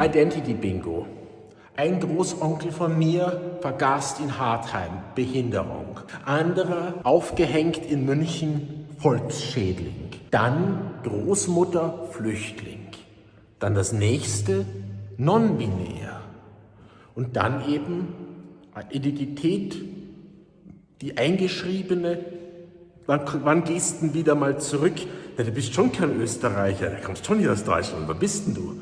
Identity Bingo. Ein Großonkel von mir vergast in Hartheim, Behinderung. Anderer aufgehängt in München, Volksschädling. Dann Großmutter, Flüchtling. Dann das nächste, non-binär. Und dann eben Identität, die eingeschriebene. Wann, wann gehst du wieder mal zurück? Ja, du bist schon kein Österreicher, du kommst schon hier aus Deutschland. Wo bist denn du?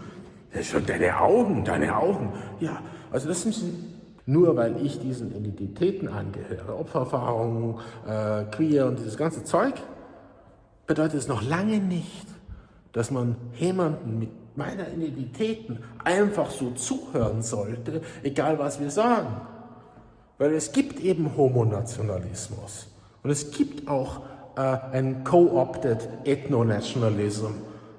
Das ist schon deine Augen, deine Augen. Ja, also das sind nur weil ich diesen Identitäten angehöre, Opfererfahrung, äh, Queer und dieses ganze Zeug, bedeutet es noch lange nicht, dass man jemanden mit meiner Identitäten einfach so zuhören sollte, egal was wir sagen. Weil es gibt eben Homonationalismus und es gibt auch äh, einen Co-opted Ethno-Nationalism,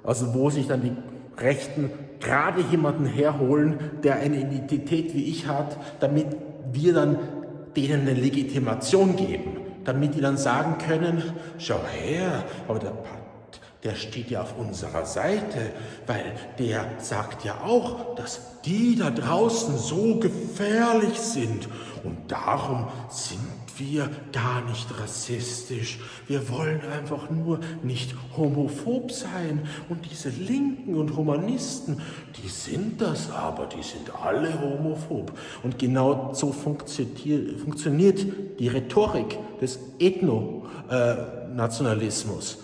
also wo sich dann die Rechten gerade jemanden herholen, der eine Identität wie ich hat, damit wir dann denen eine Legitimation geben, damit die dann sagen können, schau her, aber der der steht ja auf unserer Seite, weil der sagt ja auch, dass die da draußen so gefährlich sind und darum sind wir gar nicht rassistisch. Wir wollen einfach nur nicht homophob sein. Und diese Linken und Humanisten, die sind das aber, die sind alle homophob. Und genau so funktioniert die Rhetorik des Ethnonationalismus.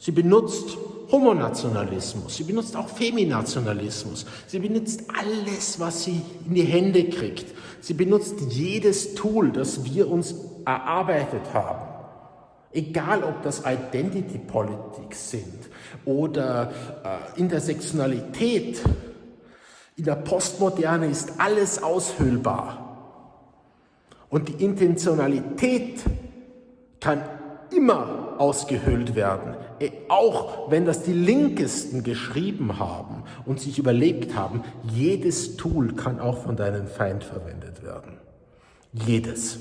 Sie benutzt Homonationalismus, sie benutzt auch Feminationalismus, sie benutzt alles, was sie in die Hände kriegt. Sie benutzt jedes Tool, das wir uns erarbeitet haben. Egal, ob das Identity Politics sind oder äh, Intersektionalität. In der Postmoderne ist alles aushöhlbar. Und die Intentionalität kann immer ausgehöhlt werden, äh, auch wenn das die Linkesten geschrieben haben und sich überlegt haben, jedes Tool kann auch von deinem Feind verwendet werden. Jedes.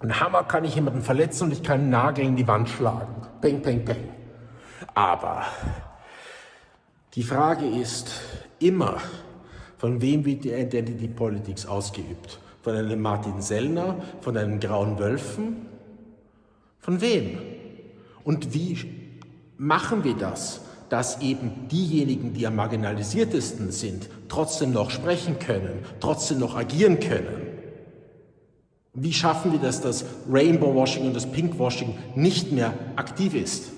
Ein Hammer kann ich jemanden verletzen und ich kann einen Nagel in die Wand schlagen. Peng, peng, peng. Aber die Frage ist immer, von wem wird die Identity Politics ausgeübt? Von einem Martin Sellner, von einem Grauen Wölfen? Von wem? Und wie machen wir das, dass eben diejenigen, die am marginalisiertesten sind, trotzdem noch sprechen können, trotzdem noch agieren können? Wie schaffen wir das, dass Rainbow Washing und das Pink Washing nicht mehr aktiv ist?